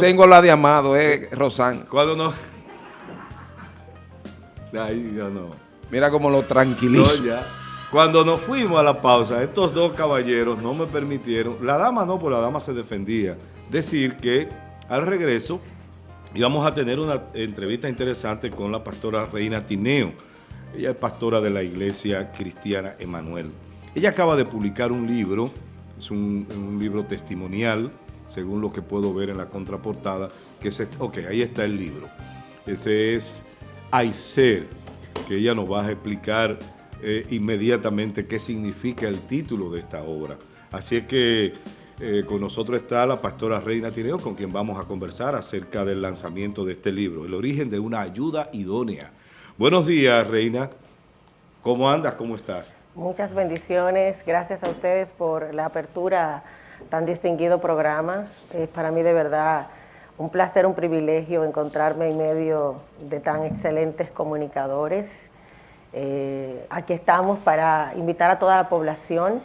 Tengo la de Amado, eh, Rosán. Cuando no... Ahí no. Mira cómo lo tranquilizo. No, ya. Cuando nos fuimos a la pausa, estos dos caballeros no me permitieron, la dama no, porque la dama se defendía, decir que al regreso íbamos a tener una entrevista interesante con la pastora Reina Tineo. Ella es pastora de la iglesia cristiana Emanuel. Ella acaba de publicar un libro, es un, un libro testimonial, según lo que puedo ver en la contraportada, que es, ok, ahí está el libro. Ese es Aicer, que ella nos va a explicar eh, inmediatamente qué significa el título de esta obra. Así es que eh, con nosotros está la pastora Reina Tineo, con quien vamos a conversar acerca del lanzamiento de este libro, El origen de una ayuda idónea. Buenos días, Reina. ¿Cómo andas? ¿Cómo estás? Muchas bendiciones. Gracias a ustedes por la apertura tan distinguido programa. Es para mí de verdad un placer, un privilegio encontrarme en medio de tan excelentes comunicadores. Eh, aquí estamos para invitar a toda la población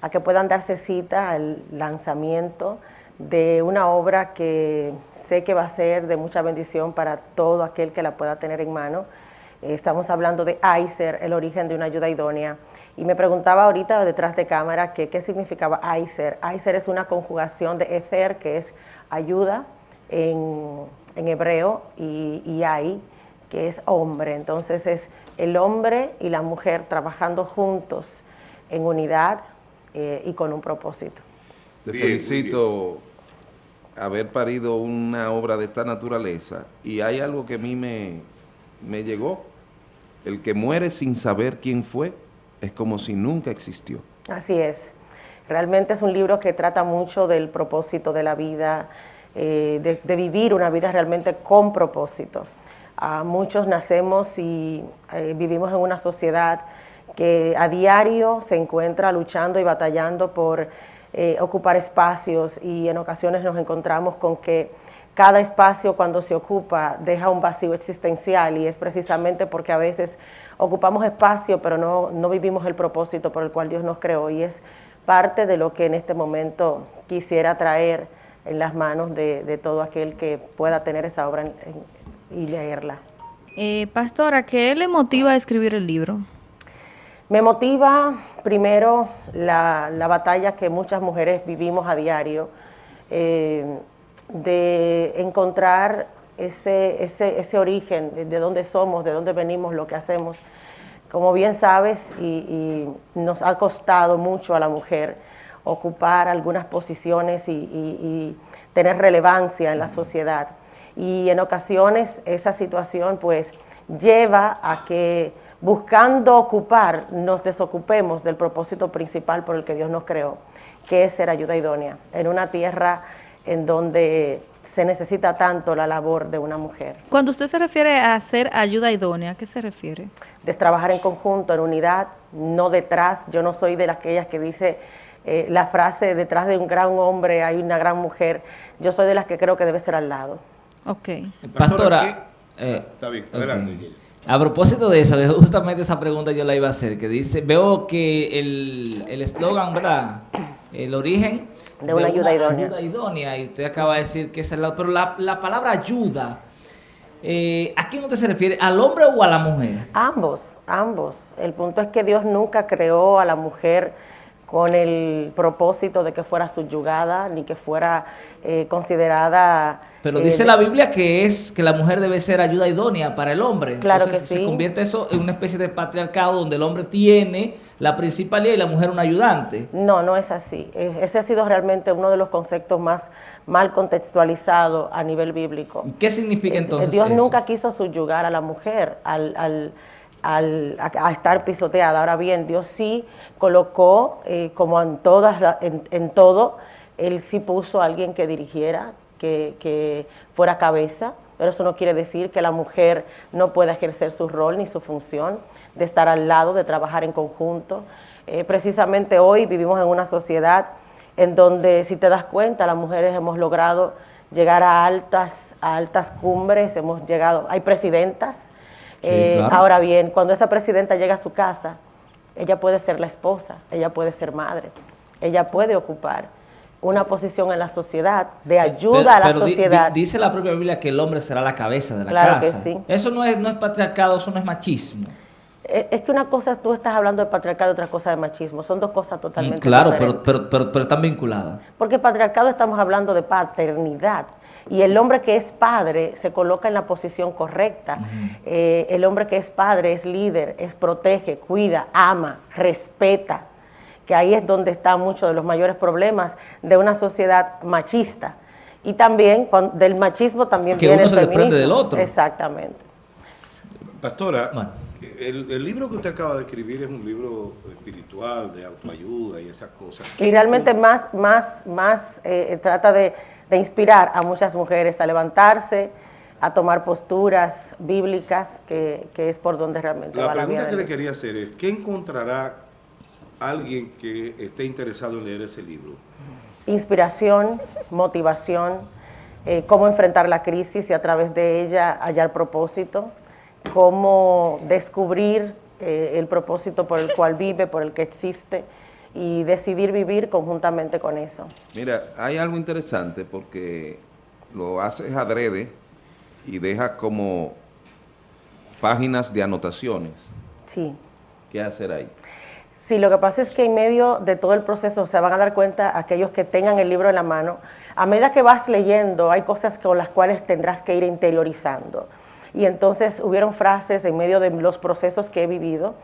a que puedan darse cita al lanzamiento de una obra que sé que va a ser de mucha bendición para todo aquel que la pueda tener en mano. Eh, estamos hablando de ICER, el origen de una ayuda idónea. Y me preguntaba ahorita detrás de cámara que, qué significaba ICER. ICER es una conjugación de Ether, que es ayuda en, en hebreo, y, y AI, que es hombre. Entonces es el hombre y la mujer trabajando juntos en unidad eh, y con un propósito. Te felicito haber parido una obra de esta naturaleza y hay algo que a mí me, me llegó. El que muere sin saber quién fue es como si nunca existió. Así es. Realmente es un libro que trata mucho del propósito de la vida, eh, de, vivir una vida realmente con propósito. Muchos nacemos y eh, vivimos en una sociedad que a diario se encuentra luchando y batallando por eh, ocupar espacios y en ocasiones nos encontramos con que cada espacio cuando se ocupa deja un vacío existencial y es precisamente porque a veces ocupamos espacio pero no, no vivimos el propósito por el cual Dios nos creó y es parte de lo que en este momento quisiera traer en las manos de, de todo aquel que pueda tener esa obra y leerla. Eh, pastora, ¿qué le motiva a escribir el libro? Me motiva primero la, la batalla que muchas mujeres vivimos a diario, eh, de encontrar ese, ese, ese origen, de, de, dónde somos, de dónde venimos, lo que hacemos. Como bien sabes, y, y nos ha costado mucho a la mujer ocupar algunas posiciones y, y, y tener relevancia en la sociedad. Y en ocasiones esa situación pues lleva a que buscando ocupar nos desocupemos del propósito principal por el que Dios nos creó, que es ser ayuda idónea, en una tierra en donde se necesita tanto la labor de una mujer. Cuando usted se refiere a ser ayuda idónea, ¿a qué se refiere? De trabajar en conjunto, en unidad, no detrás. Yo no soy de aquellas que dice eh, la frase, detrás de un gran hombre hay una gran mujer. Yo soy de las que creo que debe ser al lado. Ok. Pastora, eh, está bien, adelante. Okay. A propósito de eso, justamente esa pregunta yo la iba a hacer, que dice, veo que el eslogan, ¿verdad? El origen de una, de ayuda, una idónea. ayuda idónea. Y usted acaba de decir que es el lado, pero la, la palabra ayuda, eh, ¿a quién usted se refiere? ¿Al hombre o a la mujer? Ambos, ambos. El punto es que Dios nunca creó a la mujer con el propósito de que fuera subyugada, ni que fuera eh, considerada... Pero eh, dice la Biblia que es que la mujer debe ser ayuda idónea para el hombre. Claro Entonces, que sí. Se convierte eso en una especie de patriarcado donde el hombre tiene la principalidad y la mujer un ayudante. No, no es así. Ese ha sido realmente uno de los conceptos más mal contextualizados a nivel bíblico. ¿Qué significa entonces Dios eso? nunca quiso subyugar a la mujer al... al al, a, a, estar pisoteada. Ahora bien, Dios sí colocó, eh, como en, todas, en, en, todo, Él sí puso a alguien que dirigiera, que, que, fuera cabeza, pero eso no quiere decir que la mujer no pueda ejercer su rol ni su función de estar al lado, de trabajar en conjunto. Eh, precisamente hoy vivimos en una sociedad en donde, si te das cuenta, las mujeres hemos logrado llegar a altas, a altas cumbres, hemos llegado, hay presidentas, Sí, eh, claro. Ahora bien, cuando esa presidenta llega a su casa, ella puede ser la esposa, ella puede ser madre, ella puede ocupar una posición en la sociedad, de ayuda Pero- a la pero di- di- sociedad. dice la propia Biblia que el hombre será la cabeza de la Claro que casa. sí. Eso no es, no es patriarcado, eso no es machismo. Eh, Es que una cosa, tú estás hablando de patriarcado y otra cosa de machismo, son dos cosas Mm, totalmente Claro, diferentes. pero, pero, pero están vinculadas. Porque patriarcado estamos hablando de paternidad. Y el hombre que es padre se coloca en la posición correcta. Eh, el hombre que es padre es líder, es protege, cuida, ama, respeta. Que ahí es donde están muchos de los mayores problemas de una sociedad machista. Y también del machismo también Que viene uno el se desprende feminismo. del otro. Exactamente. Pastora, Bueno. el, el libro que usted acaba de escribir es un libro espiritual, de autoayuda y esas cosas. Y realmente más, más, más eh, trata de, de inspirar a muchas mujeres a levantarse, a tomar posturas bíblicas, que, que es por donde realmente La va la vida. pregunta que le quería hacer es, ¿qué encontrará alguien que esté interesado en leer ese libro? Inspiración, motivación, eh, cómo enfrentar la crisis y a través de ella hallar propósito, cómo descubrir eh, el propósito por el cual vive, por el que existe y decidir vivir conjuntamente con eso. Mira, hay algo interesante porque lo haces adrede y dejas como páginas de anotaciones. Sí. ¿Qué hacer ahí? Sí, lo que pasa es que en medio de todo el proceso se van a dar cuenta aquellos que tengan el libro en la mano, a medida que vas leyendo hay cosas con las cuales tendrás que ir interiorizando. Y entonces hubieron frases en medio de los procesos que he vivido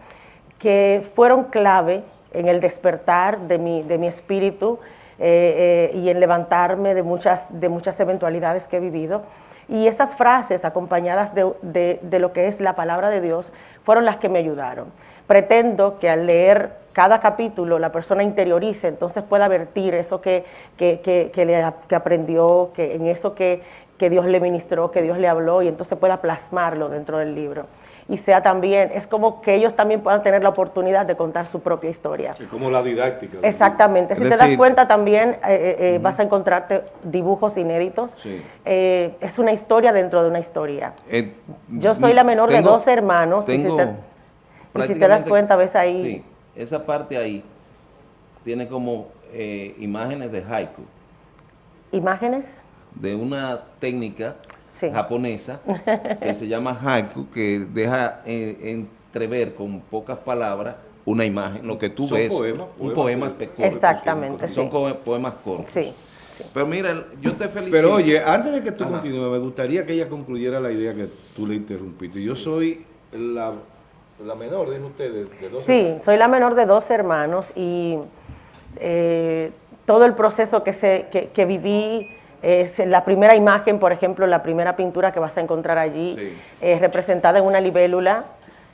que fueron clave en el despertar de mi, de mi espíritu eh, eh, y en levantarme de muchas, de muchas eventualidades que he vivido. Y esas frases acompañadas de, de- lo que es la palabra de Dios fueron las que me ayudaron. Pretendo que al leer cada capítulo la persona interiorice, entonces pueda vertir eso que, que, que- que aprendió, que en eso que, que Dios le ministró, que Dios le habló, y entonces pueda plasmarlo dentro del libro. Y sea también, es como que ellos también puedan tener la oportunidad de contar su propia historia. Es como la didáctica. Exactamente. Si te das cuenta también eh, eh, eh, vas a encontrarte dibujos inéditos. Sí. Eh, es una historia dentro de una historia. Yo soy la menor de tengo- dos hermanos, y si tengo te- y si te das cuenta, ves ahí- Sí, esa parte ahí tiene como imágenes de haiku, Imágenes. de una técnica Sí. japonesa que se llama haiku, que deja eh, entrever con pocas palabras una imagen, lo que tú Son ves, poemas, un poema de- espectacular. Exactamente, Son sí. poemas cortos. Sí. sí. Pero mira, yo te felicito. Pero oye, antes de que tú Ajá. continúes, me gustaría que ella concluyera la idea que tú le interrumpiste. Yo soy la, la menor de ustedes, de dos Sí, soy la menor de dos hermanos y eh, todo el proceso que, se, que, que viví, es la primera imagen, por ejemplo, la primera pintura que vas a encontrar allí, Sí. eh, representada en una libélula,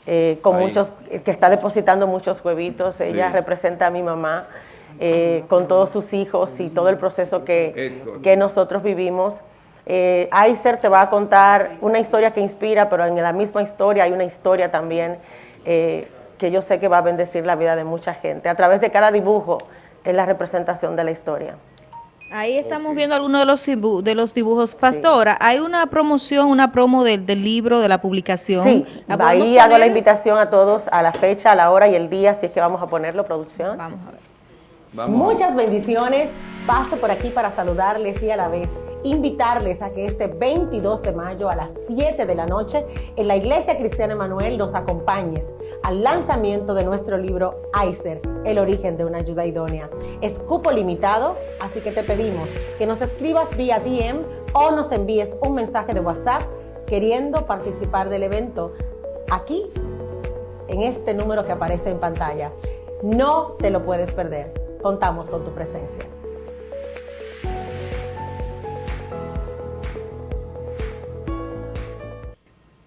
eh, con Ahí. muchos, que está depositando muchos huevitos. Ella Sí. representa a mi mamá eh, con todos sus hijos y todo el proceso que, que nosotros vivimos. Eh, Aiser te va a contar una historia que inspira, pero en la misma historia hay una historia también eh, que yo sé que va a bendecir la vida de mucha gente. A través de cada dibujo es la representación de la historia. Ahí estamos viendo algunos de los, dibu- de los dibujos. Pastora, hay una promoción, una promo del, del libro, de la publicación. Sí, ¿La ahí hago la invitación a todos a la fecha, a la hora y el día, si es que vamos a ponerlo, producción. Vamos a ver. Vamos. Muchas bendiciones. Paso por aquí para saludarles y a la vez invitarles a que este 22 de mayo a las 7 de la noche en la Iglesia Cristiana Emanuel nos acompañes al lanzamiento de nuestro libro Aiser, el origen de una ayuda idónea. Es cupo limitado, así que te pedimos que nos escribas vía DM o nos envíes un mensaje de WhatsApp queriendo participar del evento aquí en este número que aparece en pantalla. No te lo puedes perder. Contamos con tu presencia.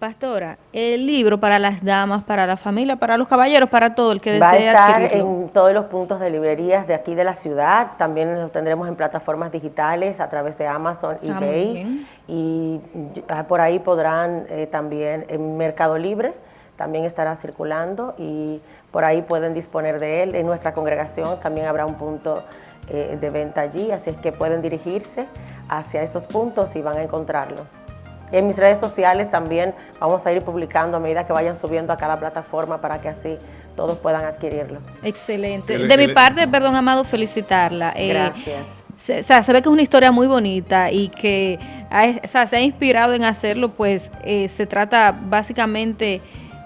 Pastora, el libro para las damas, para la familia, para los caballeros, para todo el que Va a desee estar adquirirlo. en todos los puntos de librerías de aquí de la ciudad. También lo tendremos en plataformas digitales a través de Amazon, Ah, muy eBay. Y por ahí podrán eh, también en Mercado Libre también estará circulando y por ahí pueden disponer de él. En nuestra congregación también habrá un punto eh, de venta allí, así es que pueden dirigirse hacia esos puntos y van a encontrarlo. En mis redes sociales también vamos a ir publicando a medida que vayan subiendo a cada plataforma para que así todos puedan adquirirlo. Excelente. De mi parte, perdón, Amado, felicitarla. Eh, Gracias. se, o sea, se ve que es una historia muy bonita y que ha- o sea, se ha inspirado en hacerlo, pues eh, se trata básicamente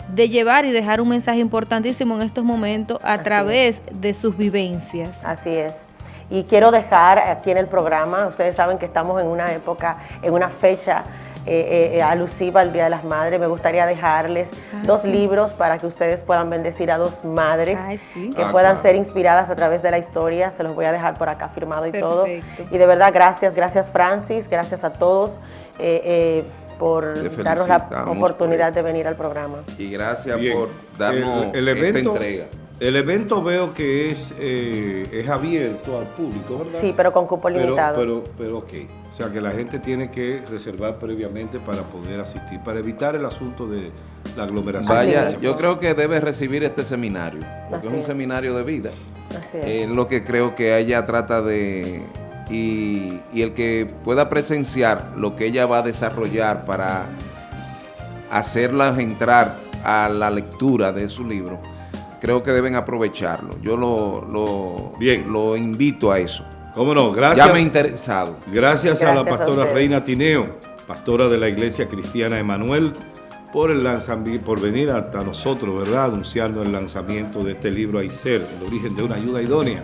de llevar y dejar un mensaje importantísimo en estos momentos a Así través de sus vivencias. Así es. Y quiero dejar aquí en el programa, ustedes saben que estamos en una época, en una fecha eh, eh, alusiva al Día de las Madres. Me gustaría dejarles Ah, dos sí. libros para que ustedes puedan bendecir a dos madres Ay, sí. que Ah, puedan claro. ser inspiradas a través de la historia. Se los voy a dejar por acá firmado y todo. Y de verdad, gracias, gracias Francis, gracias a todos eh, eh, por darnos la oportunidad por de venir al programa. Y gracias Bien. por darnos el, el esta evento, entrega. El evento veo que es, eh, es abierto al público, ¿verdad? Sí, pero con cupo Pero, limitado. pero, pero ok. O sea que la gente tiene que reservar previamente para poder asistir, para evitar el asunto de la aglomeración. Vaya, yo creo que debe recibir este seminario, porque Así es un es. seminario de vida. Así es. Es lo que creo que ella trata de... Y, y el que pueda presenciar lo que ella va a desarrollar para hacerlas entrar a la lectura de su libro, creo que deben aprovecharlo. Yo lo, lo, Bien. lo invito a eso. ¿Cómo no? Gracias. Ya me he interesado. Gracias, a la a pastora. Reina Tineo, pastora de la Iglesia Cristiana Emanuel, por el lanzamiento, por venir hasta nosotros, ¿verdad? Anunciando el lanzamiento de este libro Aicer, el origen de una ayuda idónea.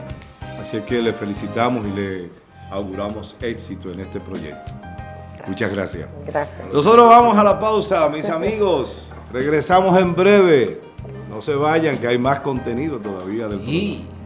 Así es que le felicitamos y le auguramos éxito en este proyecto. Muchas gracias. Gracias. Nosotros vamos a la pausa, mis amigos. Regresamos en breve. No se vayan, que hay más contenido todavía del programa. Y...